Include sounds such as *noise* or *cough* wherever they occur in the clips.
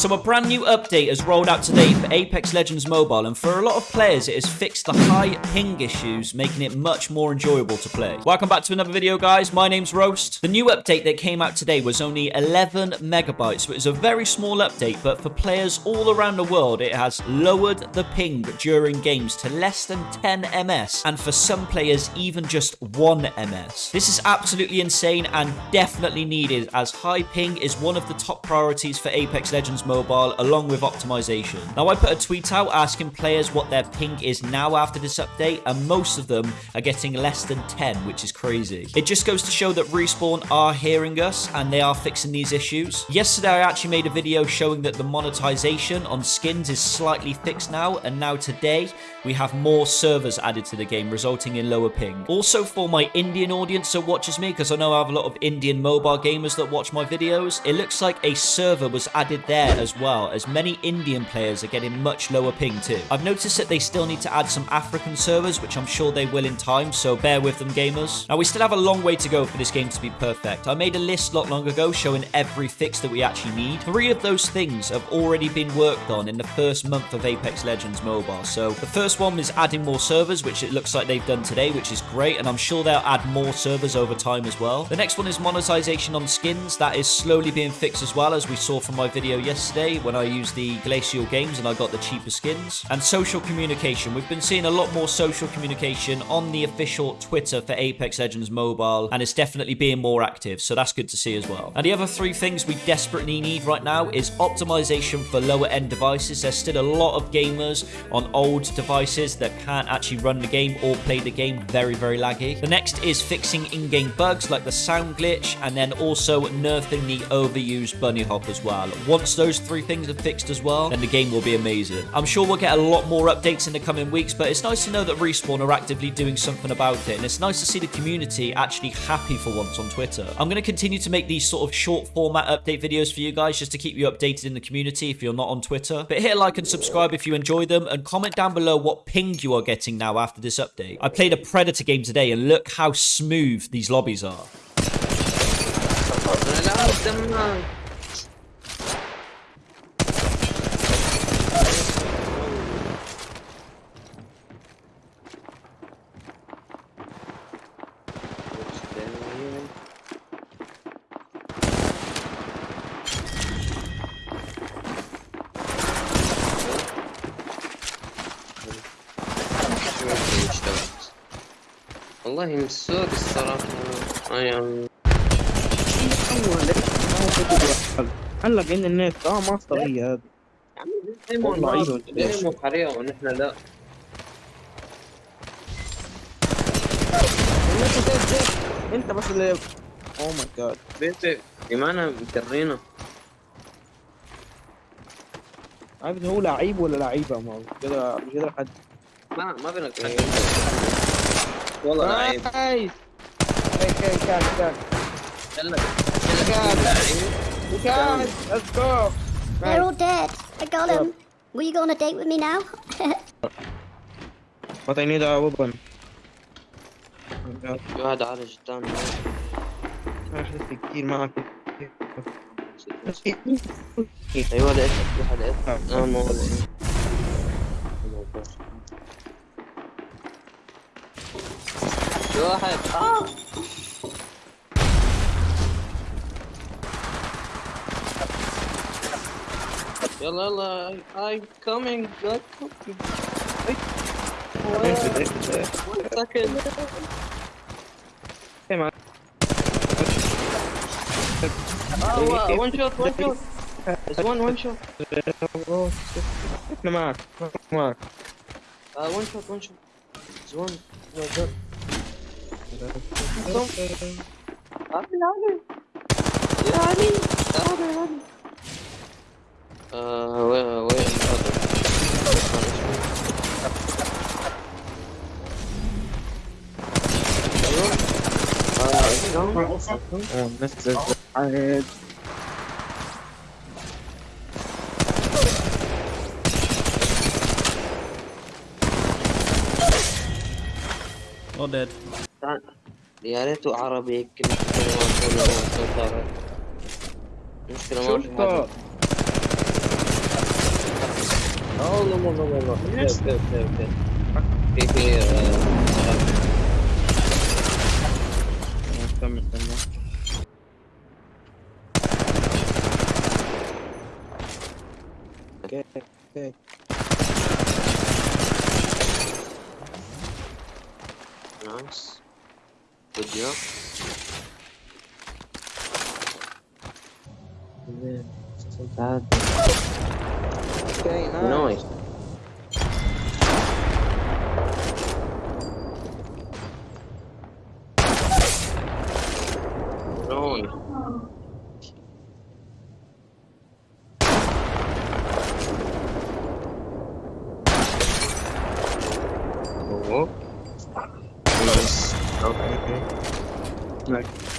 So a brand new update has rolled out today for Apex Legends Mobile and for a lot of players it has fixed the high ping issues making it much more enjoyable to play. Welcome back to another video guys, my name's Roast. The new update that came out today was only 11 megabytes, so it was a very small update but for players all around the world it has lowered the ping during games to less than 10 ms and for some players even just 1 ms. This is absolutely insane and definitely needed as high ping is one of the top priorities for Apex Legends Mobile along with optimization. Now I put a tweet out asking players what their ping is now after this update and most of them are getting less than 10 which is crazy. It just goes to show that Respawn are hearing us and they are fixing these issues. Yesterday I actually made a video showing that the monetization on skins is slightly fixed now and now today we have more servers added to the game resulting in lower ping. Also for my Indian audience that watches me because I know I have a lot of Indian mobile gamers that watch my videos, it looks like a server was added there as well, as many Indian players are getting much lower ping too. I've noticed that they still need to add some African servers, which I'm sure they will in time, so bear with them gamers. Now we still have a long way to go for this game to be perfect. I made a list not long ago showing every fix that we actually need. Three of those things have already been worked on in the first month of Apex Legends Mobile. So the first one is adding more servers, which it looks like they've done today, which is great, and I'm sure they'll add more servers over time as well. The next one is monetization on skins. That is slowly being fixed as well, as we saw from my video yesterday when I used the Glacial Games and I got the cheaper skins. And social communication. We've been seeing a lot more social communication on the official Twitter for Apex Legends Mobile, and it's definitely being more active, so that's good to see as well. And the other three things we desperately need right now is optimization for lower end devices. There's still a lot of gamers on old devices that can't actually run the game or play the game very, very laggy. The next is fixing in-game bugs like the sound glitch, and then also nerfing the overused bunny hop as well. Once those three things are fixed as well, then the game will be amazing. I'm sure we'll get a lot more updates in the coming weeks, but it's nice to know that Respawn are actively doing something about it, and it's nice to see the community actually happy for once on Twitter. I'm going to continue to make these sort of short format update videos for you guys just to keep you updated in the community if you're not on Twitter. But hit like and subscribe if you enjoy them, and comment down below what ping you are getting now after this update. I played a Predator game today, and look how smooth these lobbies are. والله مسور الصراحة. اي ام هلا بين الناس آه ما هذه هذا ضعيف دايما حرية ونحن لا. أنت بس اللي اوه ماي جاد بيتي إيمانا مكرينا عارف هو لعيب ولا لعيبة؟ ما كده مش قادر حد ما ما بينك والله لعيب نايس كان كان كان يلا كان لعيب كان ليتس جو They're all dead. I got him. Will you go on a date with me now? *laughs* But I need a weapon في واحد عالج الثاني انا حدثت كتير معك ايوه لقيت في واحد لقيت اه Go ahead. Oh! Yalala, I'm coming. I'm coming. Wait. One second. Hey, man. Oh, wow. one shot, one shot. There's one, one shot. No, Mark. Mark. Uh, one shot, one shot. There's one. No, Abi abi. Oh, Mr. Ahead. All dead. يا ريته عربي كنا مشكلة ما والله والله والله نايس with you. Okay, nice. nice. Oh. next.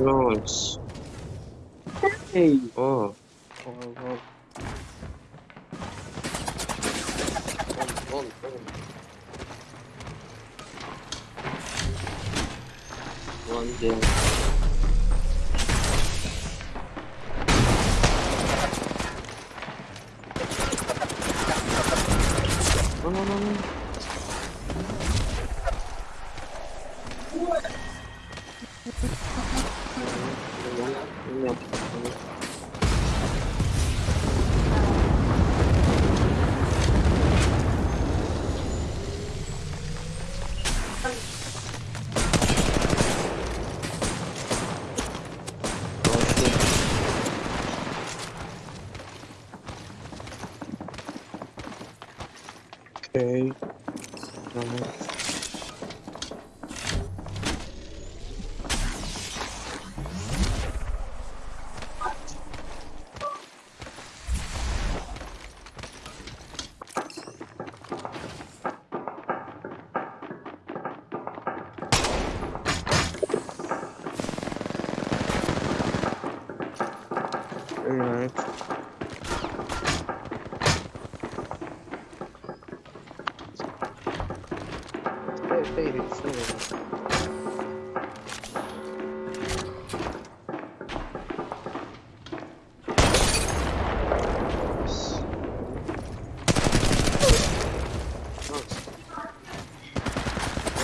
Nice. Hey. Oh. Oh, oh. Run, run, run. One down. 给，然后。Stay, stay, stay.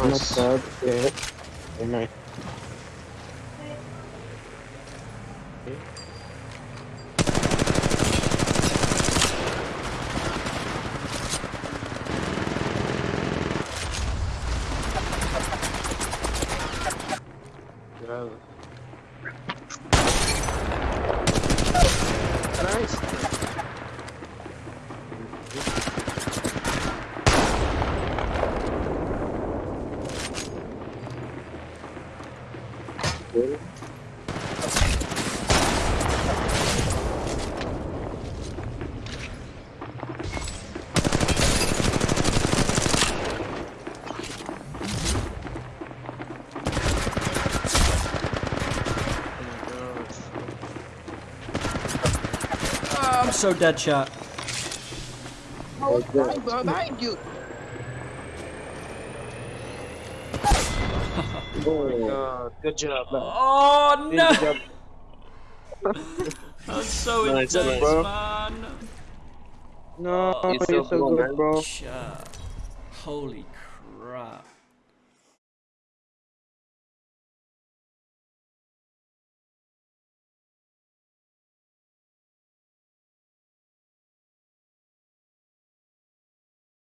Not Nice. bad. Yeah. Very nice. Bravo. Nice. Good. I'm so dead, shot. *laughs* Oh, behind, behind you. Oh, God. Good job. Oh no! job. *laughs* That's so Nice, intense, bro. man. No, You're so you're so cool, good, man. bro. Holy crap.